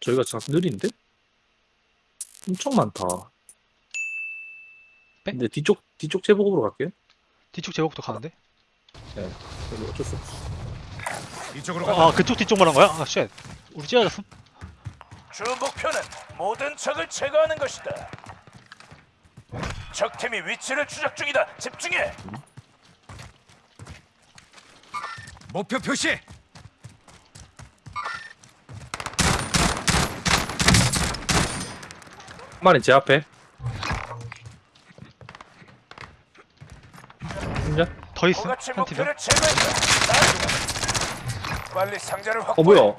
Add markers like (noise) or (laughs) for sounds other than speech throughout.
저희가 참 느린데? 엄청 많다. 빼? 근데 뒤쪽 뒤쪽 제보급으로 갈게요. 뒤쪽 제목부터 가는데? 여기 어쩔 수 없어. 이쪽으로 어, 간다. 아 그쪽 뒤쪽 말한 거야? 아 쉣. 우리 찢어졌음? 주 목표는 모든 적을 제거하는 것이다. 적팀이 위치를 추적 중이다. 집중해. 목표 표시. 마리 제 앞에. 진짜? 더? 고가치 한 팀이야? 목표를. 빨리 상자를 어 확보해. 뭐야?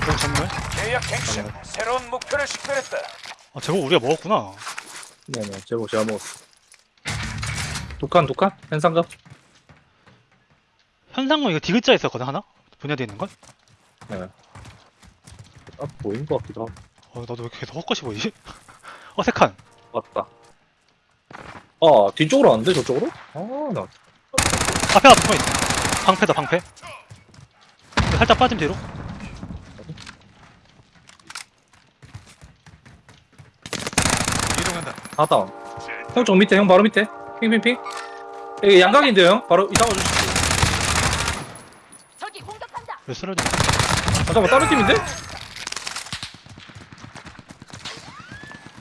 그럼 전멸? 계약 갱신. 새로운 목표를 식별했다. 아 저거 우리가 먹었구나 네네 제보 제가 먹었어. 독한 독한 현상가? 현상금 이거 디귿자 있었거든 하나? 분야돼 있는 건? 네. 아 보인 것 같기도 하고. 어 나도 왜 이렇게 계속 헛것이 보이지? (laughs) 어색한 맞다. 아 뒤쪽으로 안 돼 저쪽으로? 아 나 앞에 앞에 포인트 방패다 방패 살짝 빠짐 뒤로 이동한다. 하다. 형쪽 밑에 형 바로 밑에. 핑핑핑. 여기 양각인데요 형. 바로 이 잡아주시죠. 저기 공격한다. 왜 쓰러지? 아, 잠깐만 다른 팀인데?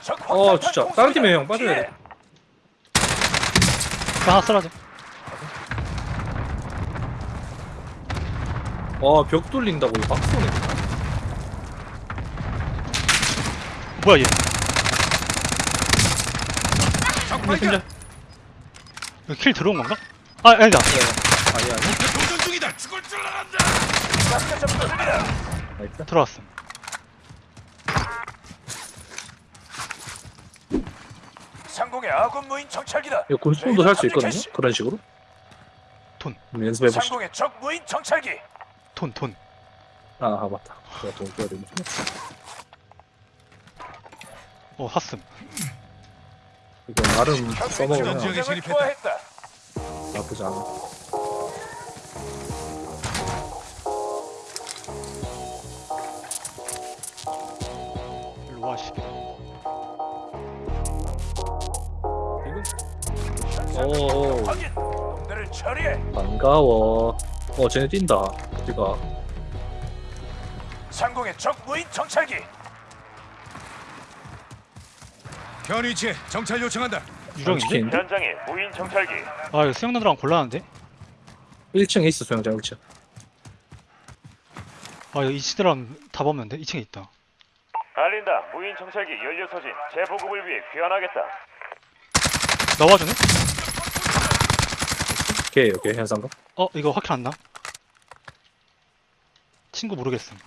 적 어, 진짜. 다른 팀이에요, 형. 빠져야. 돼. 하나 쓰러져 와벽 뚫린다고 이거 막 쏘네. 뭐야 얘적 근데 발견. 진짜. 이거 킬 들어온 건가? 아 아니다 아니 아니. 죽을 줄 알았다. 가스 접근 중이다. 나이스. 들어왔음 상공의 아군 무인 정찰기다. 이거 군수도 살 수 있거든요. 그런 식으로. 돈. 한번 연습해 보시죠. 상공의 적 무인 정찰기. 돈 돈. 아, 아 맞다. 제가 돈 줘야 되네. 어 샀음 이거 나름 현 써먹으면 지역에. 투하했다. 나쁘지 않아. 오. 확인. 놈들을 처리해. 반가워. 어 쟤네 뛴다. 어디가? 상공의 적 무인 정찰기. 현 위치에 정찰 요청한다. 유령인데? 치킨인데? 현장에 무인 정찰기. 아 이거 수영 누나랑 곤란한데? 1층에 있어 소영장 1층. 아 이거 2층이랑 다 보면 돼? 2층에 있다 알린다. 무인 정찰기 연료 소진 재보급을 위해 귀환하겠다. 나와주네? 오케이 오케이 현상가. 어 이거 확킬 안 나? 친구 모르겠음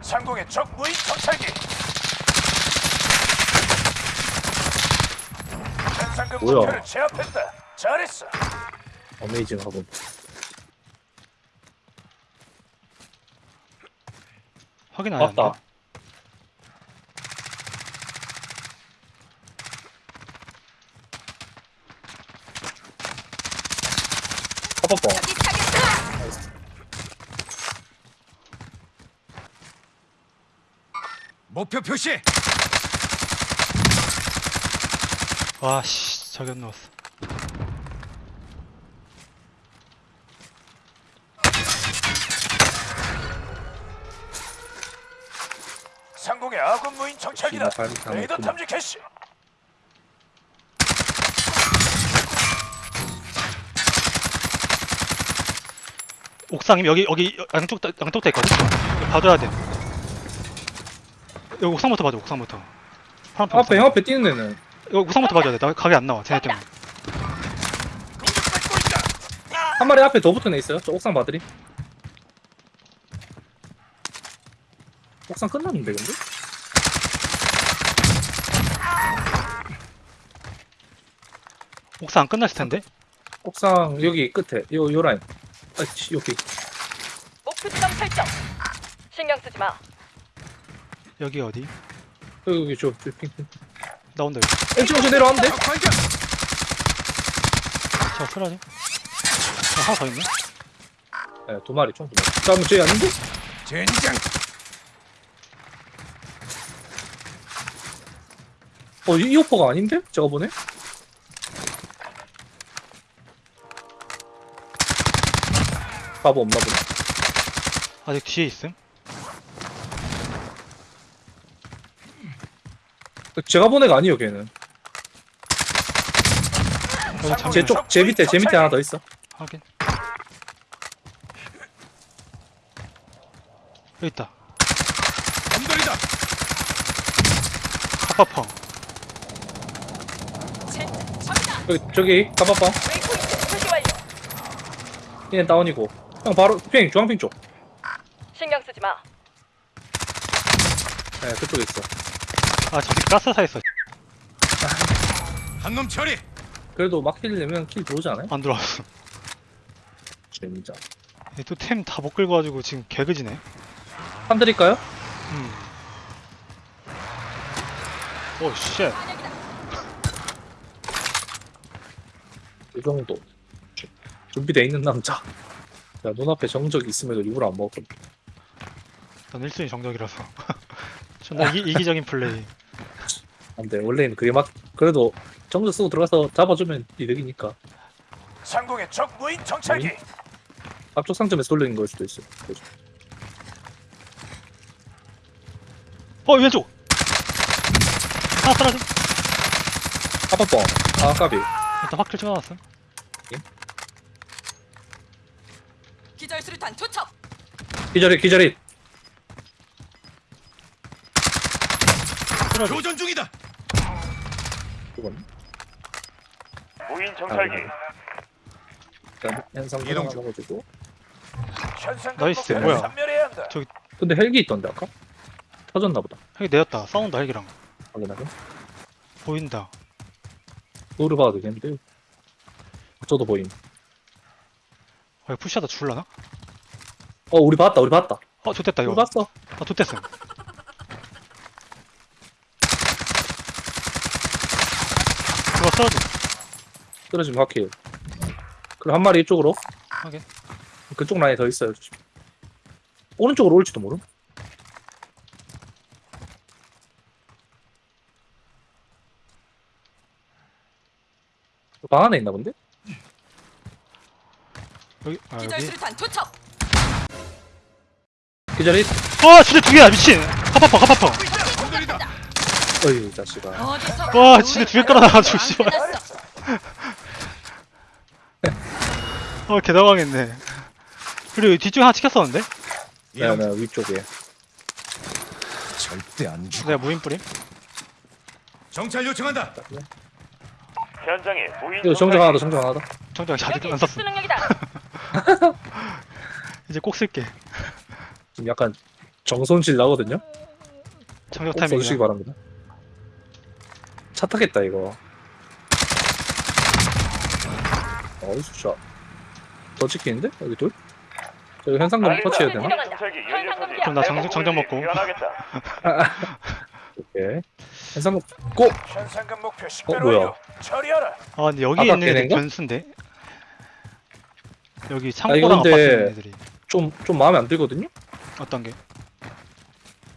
상공의 적 무인 정찰기. 현상금 뭐야? 목표를 제압했다. 잘했어. 어메이징 하고. 확인 안? 맞다. 파파 타겟다. 목표 표시. 와 씨 저기 안 넣었어 상공의 아군 무인 정찰기다. 하나 레이더. 탐지 캐시. 옥상임 여기 여기 양쪽 다- 양쪽 다 있거든? 이거 봐줘야 돼 여기 옥상부터 봐줘 옥상부터 파란색 앞에 옥상. 형 앞에 뛰는 애는 이거 옥상부터 봐줘야 돼 나 각이 안 나와 쟤네 때문에. 한 마리 앞에 더 붙은 애 있어요. 저 옥상 봐드림. 옥상 끝났는데 근데? 옥상 안 끝났을 텐데 옥상 여기 끝에 요 요 라인. 아 치, 여기. 목표 지점 설정. 신경 쓰지 마. 여기 어디? 여기 여기 저, 저 핑. 핑. 나온다 여기 내려왔는데? 적 발견. 저 쓰러지 어, 하나 더 있네 네, 두 마리 총두 마리 잠깐만 저기 아닌데? 젠장. 어 이- 이 오퍼가 아닌데? 제가 보네? 바보 없나 보네 아직 뒤에 있음? 제가 본 애가 아니에요 걔는. 여기 잠 제 쪽 제 밑에 제 밑에 하나 더 있어. 확인. 여기 있다. 제 적이다. 저기 가봐봐 완료. 얘는 다운이고 형 바로 핑 중앙핑 쪽 신경 쓰지 마. 네, 그쪽에 있어 아 저기 가스사 있어 한 놈 처리. 그래도 막히려면 킬 들어오지 않아요? 안 들어왔어 진짜 또템 다못 긁어 가지고 지금 개그지네 한 드릴까요? 음. 오 쉣. 이 정도 주- 준비돼 있는 남자 야 눈앞에 정적이 있음에도 일부러 안 먹었거든. 난 1순위 정적이라서. (laughs) 존나 이기, 이기적인 플레이. 안 돼. 원래는 그게 막 그래도 정적 쓰고 들어가서 잡아주면 이득이니까. 상공의 적 무인 정찰기. 앞쪽 상점에서 돌리는 걸 수도 있어. 그죠? 어 왼쪽! 하나 떨어져 아빠뻥 아 까비. 일단 확킬 찍어놨음 기절 수류탄 투척. 기절이 기절이 교전 중이다. 무인 정찰기. 일단 현상 이동 중. 먹어주고. nice. 뭐야? 근데 헬기 있던데 아까? 터졌나 보다. 헬기 내렸다. 싸운다 헬기랑. 확인하게 보인다. 노를 봐도 되겠는데. 저도 보임 어 이거 푸시하다 죽을라나? 어 우리 봤다 우리 봤다. 어 좋됐다 우리 이거 봤어. 아 좋됐음 이거 쓰러지 떨어지면 확해요 그럼 한 마리 이쪽으로. 확인. 그쪽 라인에 더 있어요 조심. 오른쪽으로 올지도 모름. 방 안에 있나 본데? 여기 아 기절 여기 수류탄 투척. 기절이 와 진짜 두 개야 미친 하파펑 엄돌이다. 어이 자식아 어디서? 와 진짜 두 개 깔아놔가지고 씨발 끝났어. 어 개당황했네 그리고 여기 뒤쪽에 하나 찍혔었는데? 이동 네네 위쪽에 절대 안 죽어. 내가 무인 뿌림? 정찰 요청한다. 현장에 무인 이거 정정 하나 더 정정 하나 더 정정 아직 여기 안 썼어 수능력이다. (laughs) 이제 꼭 쓸게 지금 약간 정손실 나거든요 정적 꼭 써주시기 바랍니다 차 타겠다 이거 어이수 샷더 찍히는데? 여기 둘? 저기 현상금. 터치해야 되나? 그럼 나제 정정 위해 먹고. 오케이 현상금 고! 어, 뭐야? 아 근데 여기 있는 걔네인가? 변수인데? 여기 창고랑 근데- 아파트 있는 애들이 좀, 좀 마음에 안 들거든요? 어떤 게?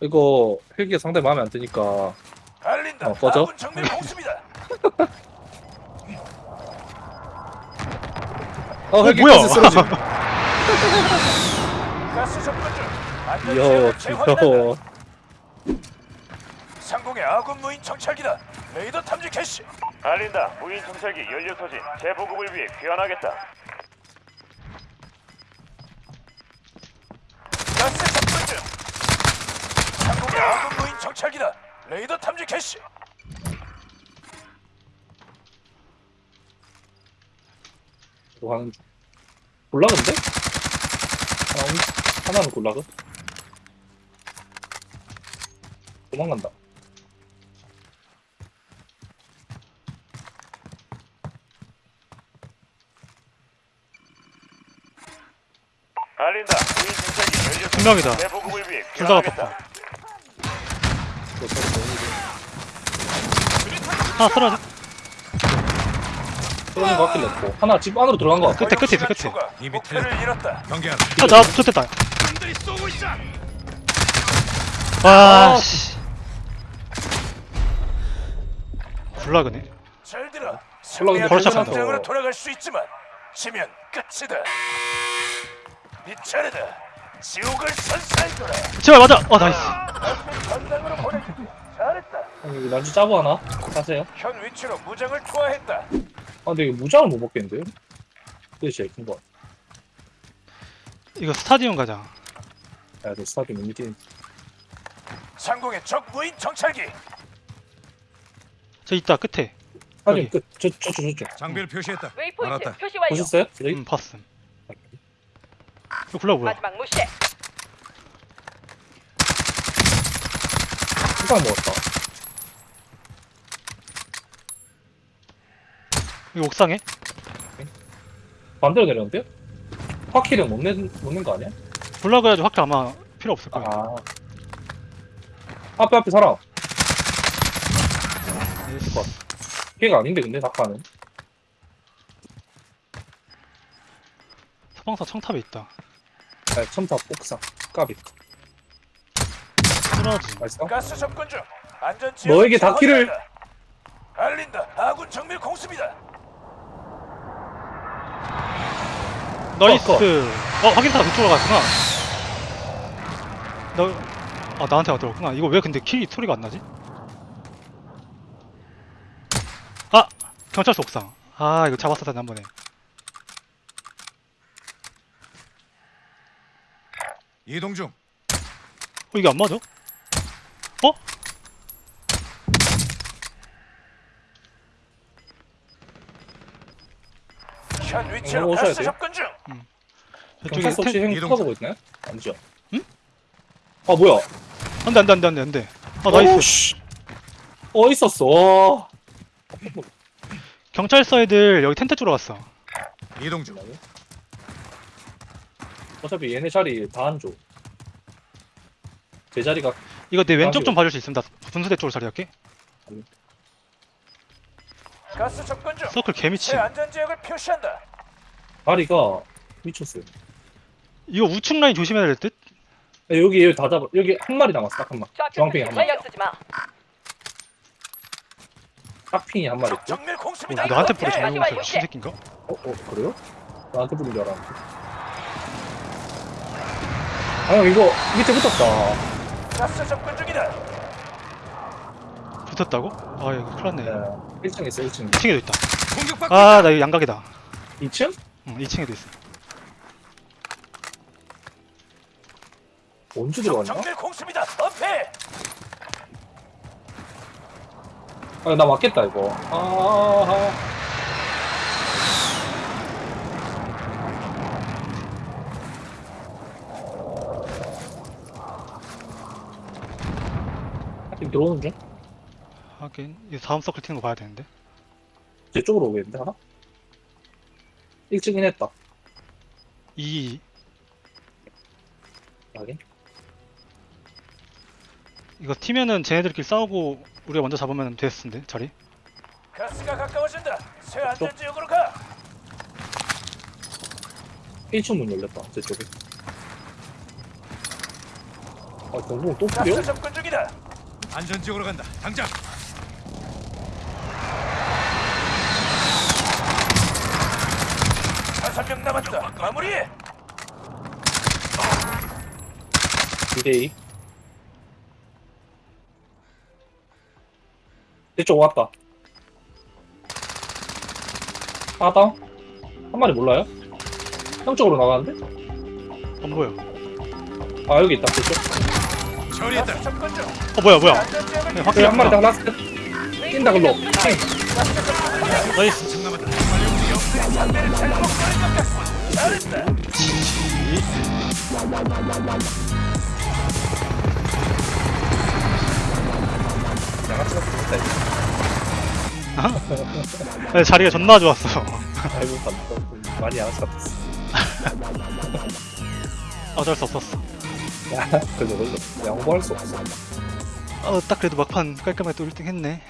이거 헬기가 상당히 마음에 안 드니까 알린다. 어, 꺼져? 아군 정밀 공습이다. (laughs) 어 헬기 뭐야? 가스 쓰러짐 (laughs) 가스 접근 중. 안전 이야 지역을 재확인한다. 귀여워 상공의 아군 무인 정찰기다. 레이더 탐지 개시. 알린다. 무인 정찰기 연료 소진. 재보급을 위해 귀환하겠다. 아군 무인 정찰기다. 레이더 탐지 개시. 이거 하는 중 골라근데? 하나, 하나는 골라그 도망간다 알린다. 무인 정찰기 연료 소진. 분명이다. 재보급을 위해 둘 다가 귀환하겠다. 이거 서로 너무 하나 쓰러져 그런 거 같길래 없고 하나 집 안으로 들어간 거 같아 끝에, 끝에 있어, 끝에. 이미 목표를 잃었다. 경계하라. 아, 나 좋됐다. 놈들이 쏘고 있어. 와, 아, 씨. 굴락이네. 잘 들어. 승리하면 벌써 전장으로 간다. 돌아갈 수 있지만 지면 끝이다. 네 차례다. 지옥을 선사해줘라. 제발 맞아. 어, 나이스. 아니, 난주 짜부 하나? 사세요 현 위치로 무장을 투하했다. 아 근데 이거 무장을 못 먹겠는데요? 그게 제일 큰거 이거 스타디움 가자. 야, 너 스타팅 너무 뛰는 상공의 적 무인 정찰기. 저 있다, 끝에. 여기. 끝 저, 저, 저, 저, 저. 장비를 표시했다. 웨이포인트 알았다. 표시 완료. 보셨어요? 저기? 음, 봤음. 이거 굴락 뭐야? 마지막 무시해. 한방 먹었다 이거 옥상에? 반대로 내렸는데요? 화킬은 못, 낸, 못낸 거 아니야? 굴락을 해가지고 확대 아마 필요 없을 거야. 아 앞에 앞에 사람 나이스. 걔가 아닌데 근데 낙하는 서방사 청탑에 있다. 아 첨탑 옥상 까비 쓰러지. 맛있어? 가스 접근 중. 안전. 너에게 닿기를. 알린다. 아군 정밀 공습이다. 나이스. 어, 어, 확인타가 그쪽으로 갔구나. 나, 아, 나한테 왔더라구나. 이거 왜 근데 키 소리가 안 나지? 아! 경찰서 옥상. 아, 이거 잡았었다, 한 번에. 이동 중. 어, 이게 안 맞아? 어? 현 위치로 어, 오셔야 가스 돼요? 접근 중. 저쪽에 경찰서 혹시 텐... 행 이동 쳐다보고 있나요? 아니죠? 응? 아 뭐야 안 돼, 안 돼, 안 돼, 안 돼, 안 돼. 아, nice. 오 씨 어 있었어 와. 경찰서 애들 여기 텐트 쪽으로 갔어. 이동 중. 어차피 얘네 자리 다안 줘. 제 자리가 이거 내 왼쪽 아이고. 좀 봐줄 수 있으면 나 분수대 쪽으로 자리할게. 가스 접근 중. 서클 새 개미치. 안전 지역을 표시한다. 다리가 미쳤어요. 이거 우측 라인 조심해야 될 듯? 야, 여기 여기 다 잡아. 여기 한 마리 남았어. 딱 한 마리. 표시 한 마리. 신경 쓰지 마. 딱 핑이 한 마리. 어, 나한테 뿌려 마지막 공사 이거 새끼인가? 어, 어 그래요? 나한테 부른 줄 알았는데. 아 형, 이거 밑에 붙었다. 가스 접근 중이다. 붙었다고? 아 이거 큰일 났네. 네. 1층에 있어 1층. 2층에도 있다. 공격받고 아 나 이거 양각이다. 2층? 응 2층에도 있어. 언제 적 들어갔냐? 정밀 공습이다. 엄폐. 아, 나 맞겠다 이거. 아, 아. 지금 들어오는 중? 하긴 이 다음 서클 튀는 거 봐야 되는데. 제 쪽으로 오겠는데 하나? 일찍인 했다. 이 하긴. 이거 튀면은 쟤네들끼리 싸우고 우리가 먼저 잡으면 됐을 텐데 자리. 가스가 가까워진다. 새 안전 지역으로 가. 1층 문 열렸다. 제 쪽에. 아, 경공 또 뿌려? 가스 접근 중이다. 안전 지역으로 간다. 당장. 다섯 명 남았다. 마무리해. 2대2. 이쪽 왔다. 하다? 한 마리 몰라요? 형 쪽으로 나가는데? 안 보여. 아, 여기 있다. 그쪽. 처리했다. 어 뭐야 뭐야. 네, 확실히 한 마리 더다 last. 뛴다, 글로. 띵. nice. 층 이거. 네, 자리가 존나 좋았어. 아이고, 감사. 많이 양아치 같았어. (laughs) 어쩔 수 없었어. 야, 걸려, 걸려. 양보할 수 없어. 어, 딱 그래도 막판 깔끔하게 또 1등 했네.